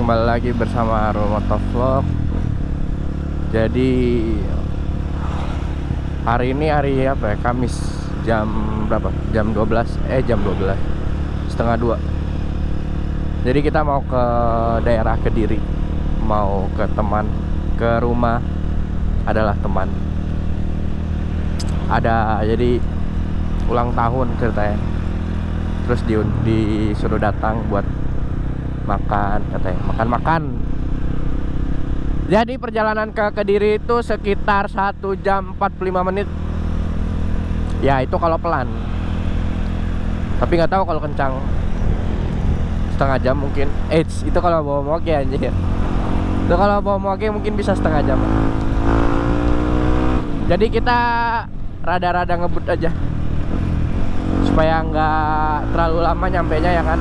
Kembali lagi bersama Motovlog Jadi Hari ini hari apa ya? Kamis Jam berapa? Jam 12 Eh jam 12 Setengah 2 Jadi kita mau ke daerah Kediri. Mau ke teman Ke rumah Adalah teman. Ada jadi Ulang tahun ceritanya. Terus di, disuruh datang buat makan katanya. Makan-makan. Jadi perjalanan ke Kediri itu sekitar 1 jam 45 menit. Ya itu kalau pelan. Tapi nggak tahu kalau kencang. Setengah jam mungkin. Eh itu kalau bawa moge anjir itu kalau bawa moge mungkin bisa setengah jam. Jadi kita rada-rada ngebut aja. Supaya nggak terlalu lama nyampe nya ya kan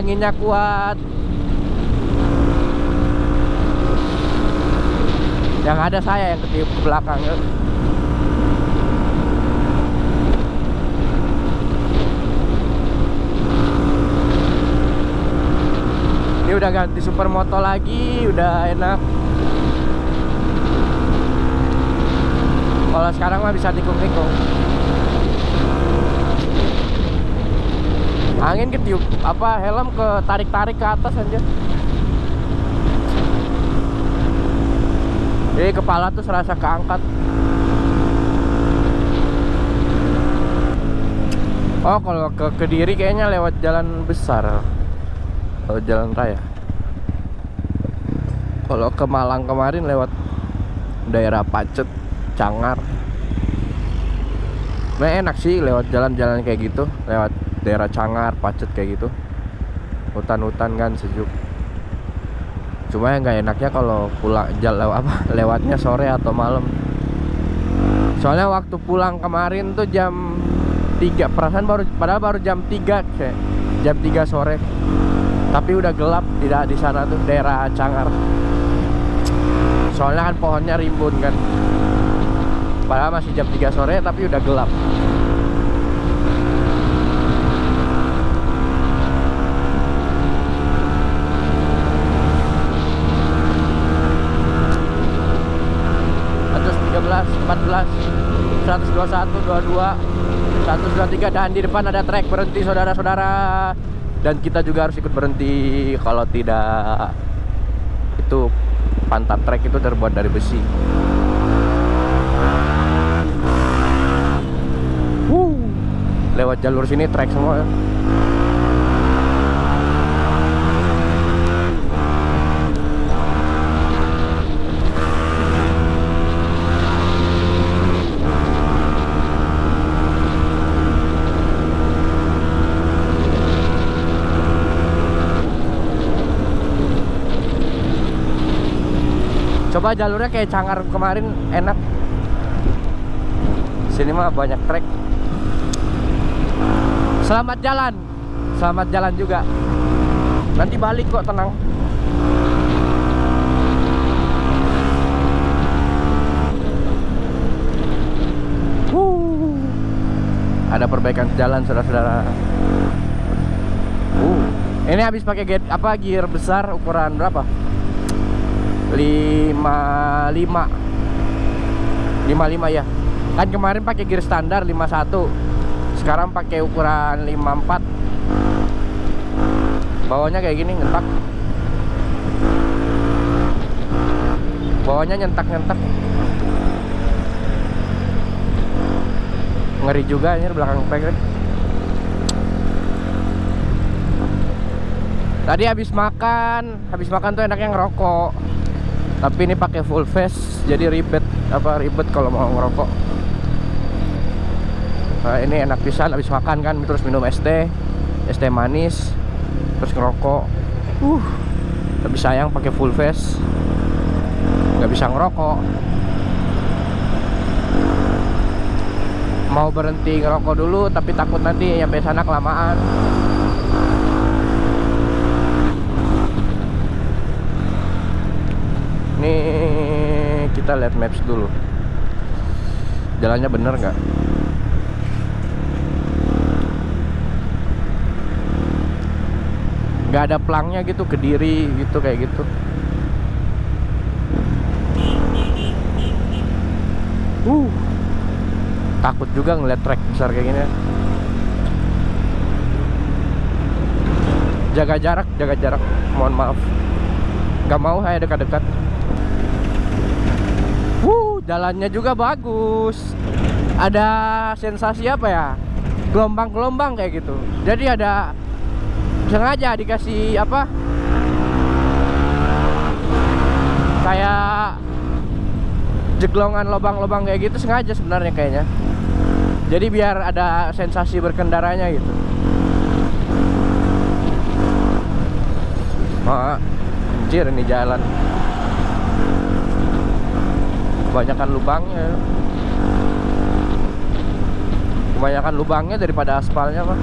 anginnya kuat. Yang ada saya yang ketiup ke belakang ya. ini udah ganti supermoto lagi udah enak. Kalau sekarang mah bisa tikung-tikung angin ketiup apa helm ke tarik-tarik ke atas aja jadi kepala tuh serasa keangkat. Oh kalau ke Kediri kayaknya lewat jalan besar. Kalau jalan raya. Kalau ke Malang kemarin lewat daerah Pacet Cangar. Nah enak sih lewat jalan-jalan kayak gitu lewat daerah Cangar, Pacet kayak gitu. Hutan-hutan kan sejuk. Cuma yang nggak enaknya kalau pulang jalan apa lewatnya sore atau malam. Soalnya waktu pulang kemarin tuh jam 3 perasaan baru padahal baru jam 3 kayak jam 3 sore. Tapi udah gelap tidak di sana tuh daerah Cangar. Soalnya kan pohonnya rimbun kan. Padahal masih jam 3 sore tapi udah gelap belas, empat belas, seratus dua satu, dua dua, seratus dua tiga dan di depan ada trek berhenti saudara-saudara. Dan kita juga harus ikut berhenti kalau tidak itu pantat trek itu terbuat dari besi. Wuh, lewat jalur sini trek semua coba jalurnya kayak cangar kemarin enak. Sini mah banyak trek. Selamat jalan. Selamat jalan juga. Nanti balik kok tenang. Ada perbaikan jalan saudara-saudara. Uh. ini habis pakai apa gear besar ukuran berapa 55 55 ya kan kemarin pakai gear standar 51 sekarang pakai ukuran 54 bawahnya kayak gini nyentak bawahnya nyentak-nyentak ngeri juga ini belakang pack tadi habis makan. Habis makan tuh enaknya ngerokok tapi ini pakai full face jadi ribet apa ribet kalau mau ngerokok. Nah, ini enak pisan habis makan kan terus minum es teh es teh manis terus ngerokok. Uh tapi sayang pakai full face. Nggak bisa ngerokok. Mau berhenti ngerokok dulu tapi takut nanti nyampe sana kelamaan nih kita lihat maps dulu. Jalannya bener nggak? Nggak ada pelangnya gitu kediri gitu kayak gitu. Uh takut juga ngeliat trek besar kayak gini. Jaga jarak jaga jarak. Mohon maaf nggak mau saya dekat-dekat. Wuh, jalannya juga bagus. Ada sensasi apa ya? Gelombang-gelombang kayak gitu. Jadi ada sengaja dikasih apa? Kayak jeglongan lubang-lubang kayak gitu sengaja sebenarnya kayaknya. Jadi biar ada sensasi berkendaranya gitu. Oh, anjir ini jalan kebanyakan lubangnya kebanyakan lubangnya daripada aspalnya mah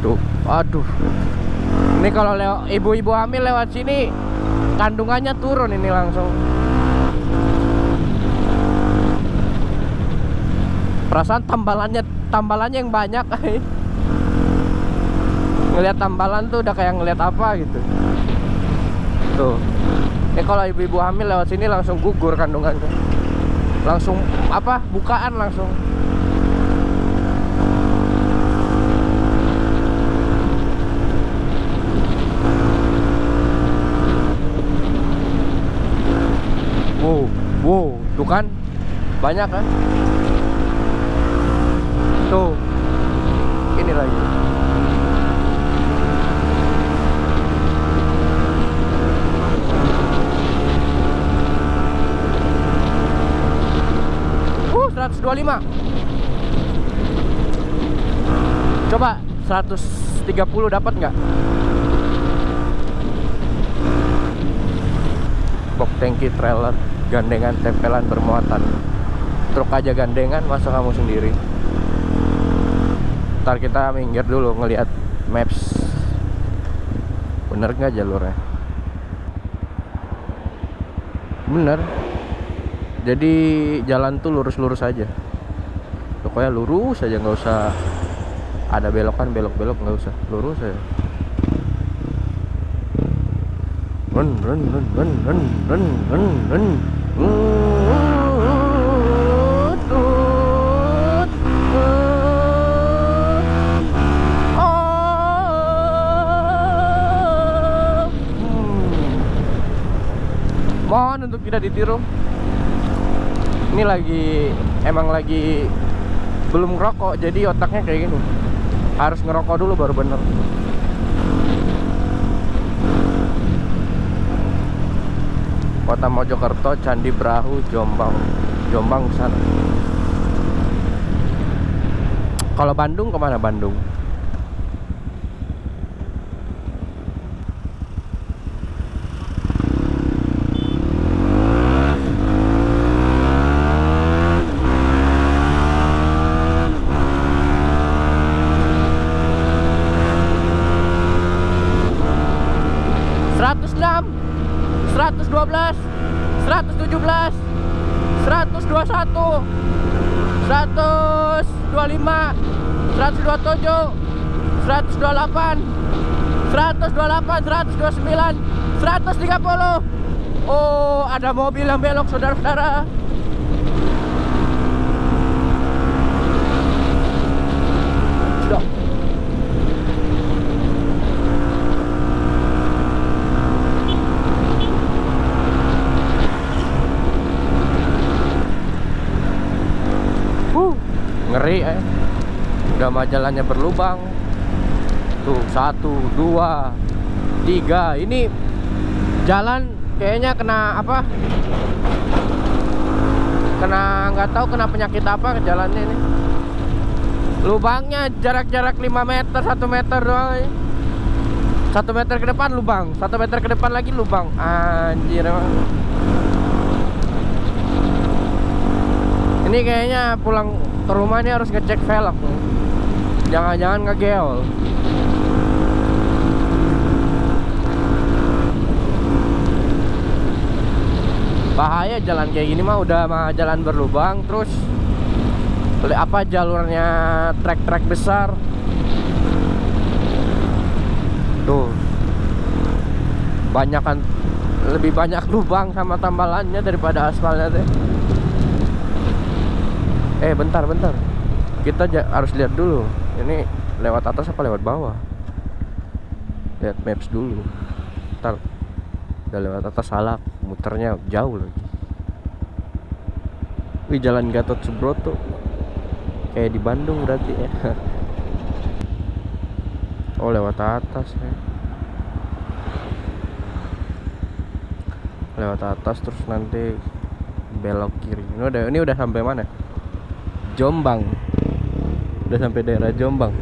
Tuh, aduh. Ini kalau ibu-ibu hamil lewat sini kandungannya turun ini langsung. Perasaan tambalannya tambalannya yang banyak. ngelihat tambalan tuh udah kayak ngelihat apa gitu. Tuh. Ini kalau ibu-ibu hamil lewat sini langsung gugur kandungannya. Langsung apa? Bukaan langsung. Wow, wow, tuh kan banyak kan? Tuh, ini lagi. Uh, 125. Coba 130 dapat nggak? box tangki trailer gandengan tempelan bermuatan truk aja gandengan masa kamu sendiri ntar kita minggir dulu ngelihat maps. Bener nggak jalurnya? Bener. Jadi jalan tuh lurus-lurus aja. Pokoknya lurus aja nggak usah ada belokan belok-belok nggak usah. Lurus aja. Run run run run run run run run tidak ditiru ini lagi emang lagi belum ngerokok jadi otaknya kayak gini harus ngerokok dulu baru bener Kota Mojokerto, Candi Brahu, Jombang. Jombang sana. Kalau Bandung ke mana Bandung? 121 125 127 128 128 129 130 Oh ada mobil yang belok saudara-saudara Sudah Huh, ngeri eh. Udah majalannya berlubang. Tuh satu, dua, tiga. Ini jalan kayaknya kena apa? Kena nggak tahu kena penyakit apa ke jalannya ini. Lubangnya jarak-jarak 5 meter, 1 meter doang. Satu meter ke depan lubang, satu meter ke depan lagi lubang. Anjir. ini kayaknya pulang ke rumah ini harus ngecek velg. Jangan-jangan ngegeol. Bahaya jalan kayak gini mah udah mah jalan berlubang terus apa jalurnya trek-trek besar? Tuh. Banyakan lebih banyak lubang sama tambalannya daripada aspalnya deh eh bentar bentar. Kita harus lihat dulu. Ini lewat atas apa lewat bawah? Lihat maps dulu. Ntar udah lewat atas salah muternya jauh lagi. Wih jalan Gatot Subroto. Kayak di Bandung berarti ya. Oh lewat atas ya. Lewat atas terus nanti belok kiri. Ini udah ini udah sampai mana Jombang. Udah sampai daerah Jombang.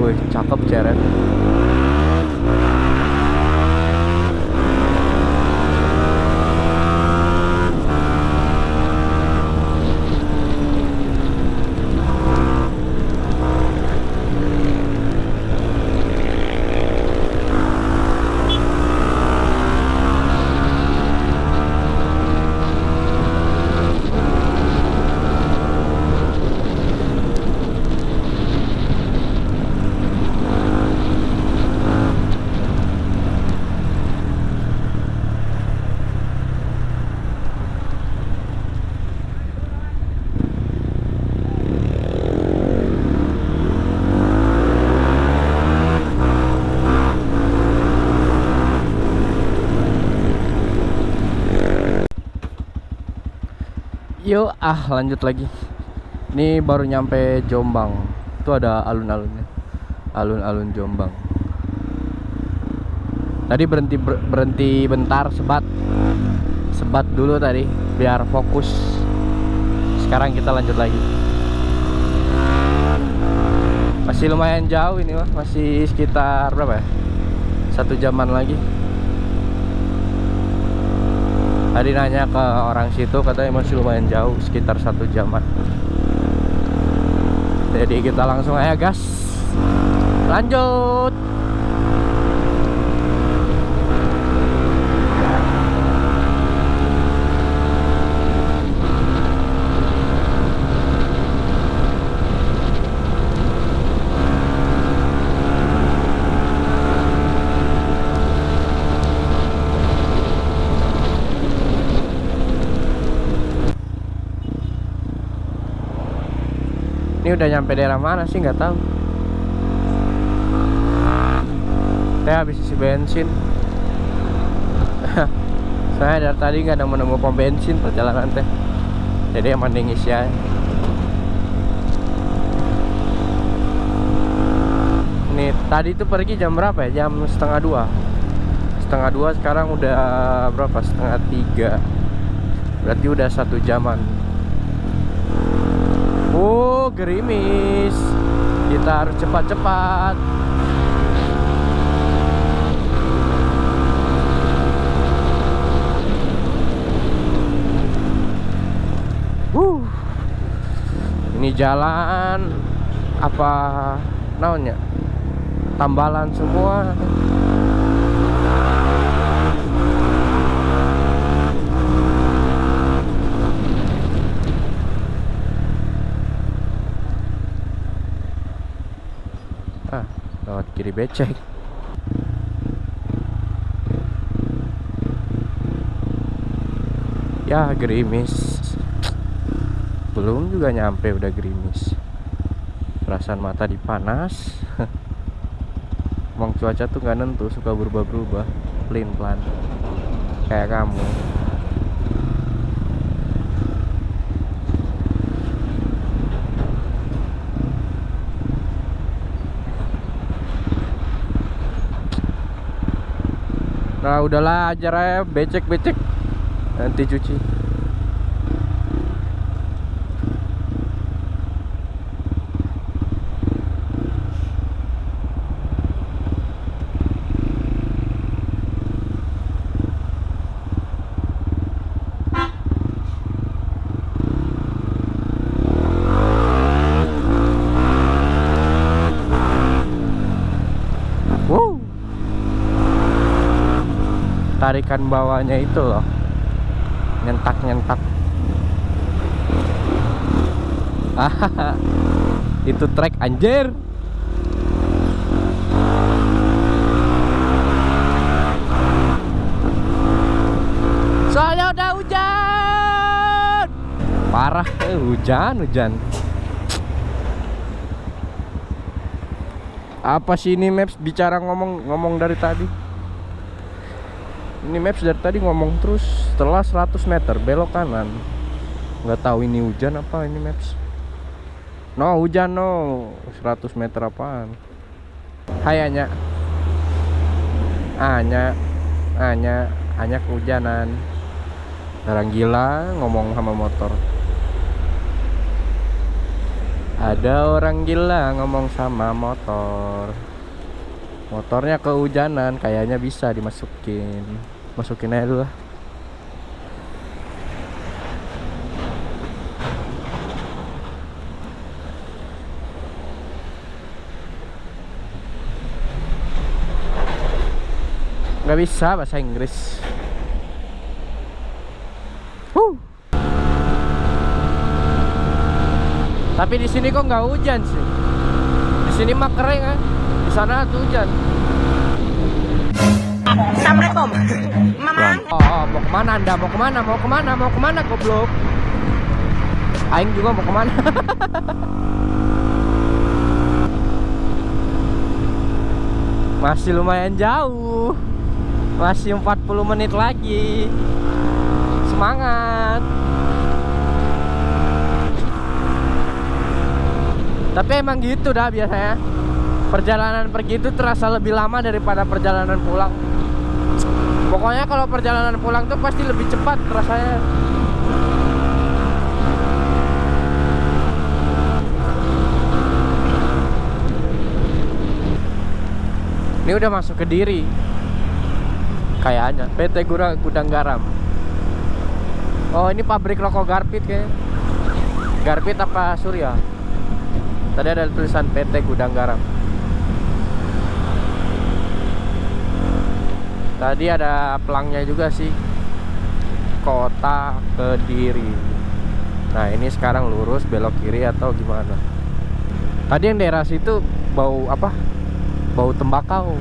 Wih cakep ceret Yuk ah lanjut lagi. Ini baru nyampe Jombang. Itu ada alun-alunnya. Alun-alun Jombang. Tadi berhenti berhenti bentar sebat. Sebat dulu tadi Biar fokus. Sekarang kita lanjut lagi. Masih lumayan jauh ini mah Masih sekitar berapa ya? Satu jaman lagi tadi nanya ke orang situ katanya masih lumayan jauh sekitar satu jaman jadi kita langsung aja gas. Lanjut nyampe daerah mana sih? Nggak tahu. Saya habis isi bensin. Saya dari tadi nggak ada menemu pom bensin perjalanan teh. Jadi yang mending isi aja. Nih tadi itu pergi jam berapa ya? Jam setengah dua. Setengah dua sekarang udah berapa? Setengah tiga. Berarti udah satu jaman Oh gerimis. Kita harus cepat-cepat. Uh. Ini jalan Apa Namanya? Tambalan semua kiri becek. Ya gerimis. Belum juga nyampe udah gerimis. Perasaan mata dipanas. Emang cuaca tuh nggak nentu suka berubah-berubah. Pelin pelan kayak kamu Udahlah aja becek-becek. Nanti cuci tarikan bawahnya itu loh. Nyentak nyentak itu trek anjir. Soalnya udah hujan. Parah eh, hujan hujan. Apa sih ini maps? Bicara ngomong ngomong dari tadi ini maps dari tadi ngomong terus setelah 100 meter belok kanan. Nggak tahu ini hujan apa ini maps. No hujan no. 100 meter apaan? Hai Anya. Anya Anya Anya kehujanan. Orang gila ngomong sama motor. Ada orang gila ngomong sama motor. Motornya kehujanan kayaknya bisa dimasukin masukin aja dulu lah nggak bisa bahasa Inggris Huh. Tapi di sini kok nggak hujan sih. Di sini mah kering kan. Di sana tuh hujan. Assalamualaikum. Mamang. Oh, oh, mau ke mana anda? Mau ke mana? Mau ke mana? Mau ke mana goblok? Aing juga mau ke mana? Masih lumayan jauh. Masih 40 menit lagi. Semangat. Tapi emang gitu dah biasanya. Perjalanan pergi itu terasa lebih lama daripada perjalanan pulang. Pokoknya kalau perjalanan pulang tuh pasti lebih cepat rasanya. Ini udah masuk ke Diri. Kayaknya PT Gudang, Gudang Garam. Oh, ini pabrik rokok Garpit kayaknya. Garpit apa Surya? Tadi ada tulisan PT Gudang Garam. Tadi ada pelangnya juga sih. Kota Kediri. Nah, ini sekarang lurus belok kiri atau gimana? Tadi yang daerah situ bau apa? Bau tembakau.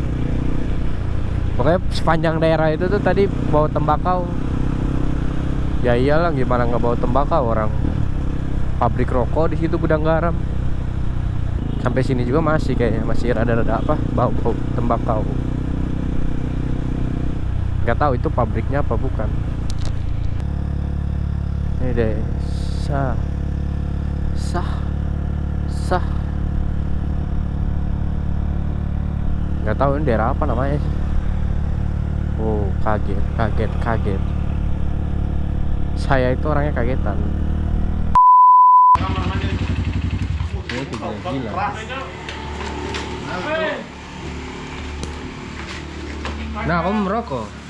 Pokoknya sepanjang daerah itu tuh tadi bau tembakau. Ya iyalah gimana nggak bau tembakau orang pabrik rokok di situ gudang garam. Sampai sini juga masih kayaknya masih rada-rada apa bau-bau tembakau. Gak tahu itu pabriknya apa bukan. Ini deh sah sah sah. Gak tahu ini daerah apa namanya. Oh kaget kaget kaget. Saya itu orangnya kagetan. Nah, kamu merokok.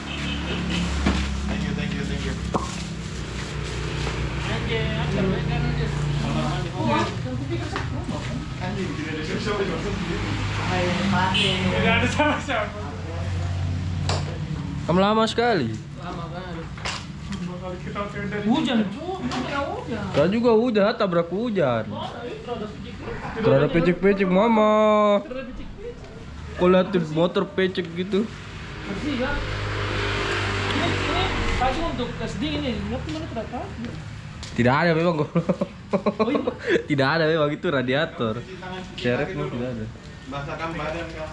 Kamu lama sekali. Hujan, hujan. Saya juga hujan, tabrak hujan. Terada pecek-pecek mama. Liatin motor pecek gitu. Bersih kan? Ini, ini untuk SD ini, ngerti mana tahu. Tidak ada memang kok. tidak ada memang itu radiator. Serepnya tidak ada. Basakan badan kan.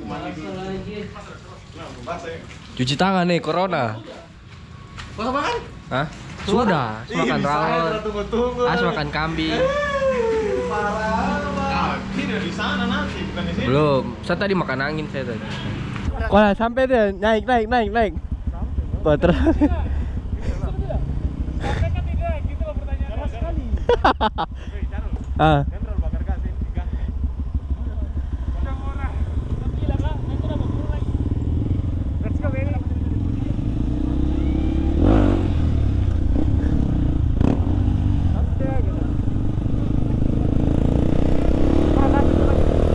Masalah lagi. Cuci tangan nih corona. Kau makan? Hah? Sudah, Ih, makan ya, rawon. tunggu-tunggu. As makan kambing. Parah. Ah, di sana nanti, bukan di sini. Belum. Saya tadi makan angin saya tadi. Wah, sampai deh. Naik, naik, naik, naik. Sampai kan tidak, gitu loh pertanyaan sekali. ah. Udah murah. Tapi lah, Kak. Nanti udah mau turun lagi. Let's go,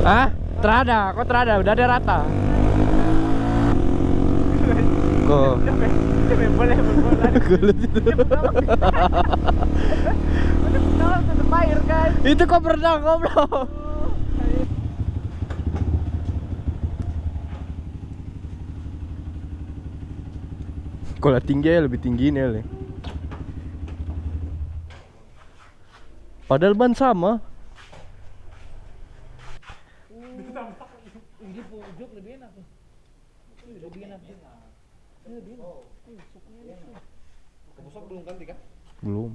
Ah, terada, kok terada? Udah ada rata. Kok boleh berbola. Gulut kan. Itu kok berenang goblok. Kalau tinggi ya lebih tinggi nih Le. Padahal ban sama. Ini pojok lebih enak. Lebih enak. Lebih enak. Belum.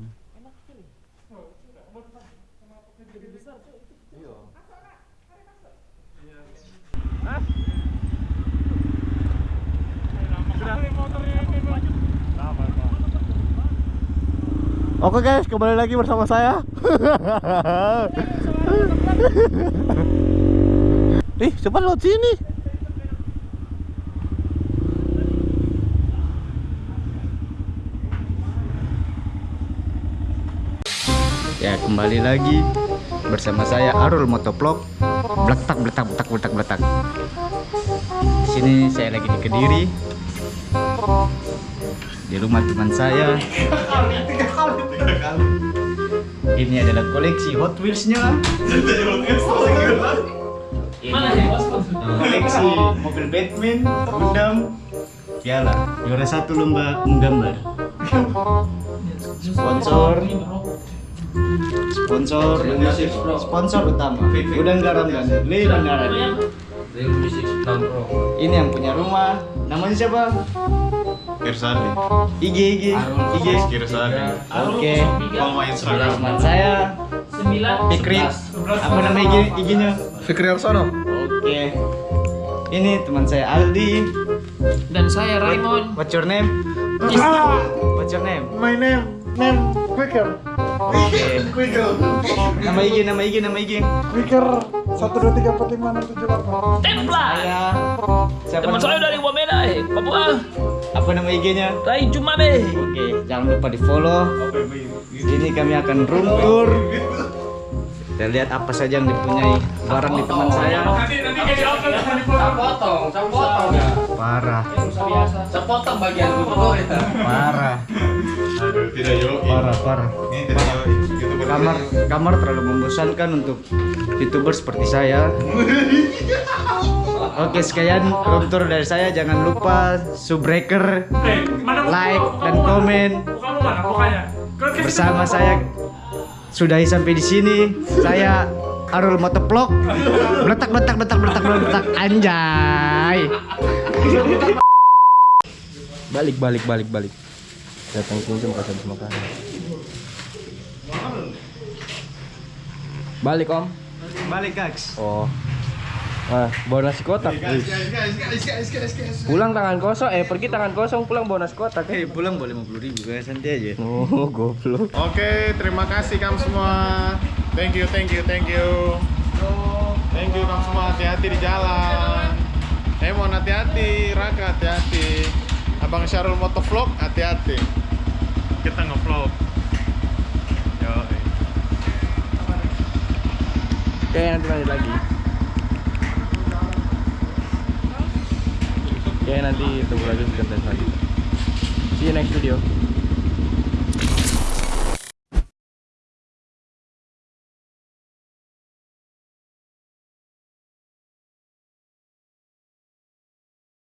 Oke guys, kembali lagi bersama saya. Ih, cepat lewat sini. Ya kembali lagi bersama saya Arul Motovlog Bletak bletak bletak bletak bletak Di sini saya lagi di Kediri Di rumah teman saya. Ini adalah koleksi Hot Wheels-nya. Ini bos? koleksi mobil Batman, Gundam, Piala. Juara satu lomba menggambar. Sponsor sponsor sponsor utama. Gudang Garam dan Le Bandaran ini yang punya rumah. Namanya siapa? Kirsadi. IG IG IG Kirsadi. oke. Follow my Instagram. teman saya. Sembilan. Fikri. Apa nama IG IG nya Fikri Arsono. oke. Ini teman saya Aldi. Dan saya Raymond. what's your name? What's your name? My name name Quicker. Quicker. nama IG nama IG nama IG Quicker. Satu dua tiga empat lima enam tujuh delapan. Templa. saya siapa Teman saya dari Wamena, eh. Papua. apa nama IG nya Rai Jumabe. Oke, jangan lupa di follow. Ini kami akan room tour. Kita lihat apa saja yang dipunyai barang di teman saya. Nanti nanti kayak di potong, saya potong ya. Parah, biasa. Saya potong bagian foto itu. parah, Aduh, tidak yo. parah, parah. Ini tidak. Youtuber. Kamar, kamar terlalu membosankan untuk youtuber seperti saya. Oke, sekian room tour dari saya. Jangan lupa subbreaker, Eh, like dan komen. Mukanya? Bersama saya sudahi sampai di sini. Saya Arul Motovlog. Beletak beletak beletak beletak beletak anjay. Balik, balik, balik, balik. Datang pinjam kasih habis makan. Balik om. Balik Kaks. Oh. Nah, bawa nasi kotak. Guys, guys, guys, guys, guys, guys. Pulang tangan kosong, eh pergi tangan kosong, pulang bawa nasi kotak. Eh pulang boleh 50 ribu guys santai aja. Oh, goblok. Oke, terima kasih kamu semua. Thank you, thank you, thank you. Thank you kamu semua. Hati-hati di jalan. Emon hati-hati, Raka hati-hati. Abang Syarul Motovlog hati-hati. Kita ngevlog. Oke, nanti lanjut lagi. Oke, nanti tunggu lagi konten selanjutnya. See you next video.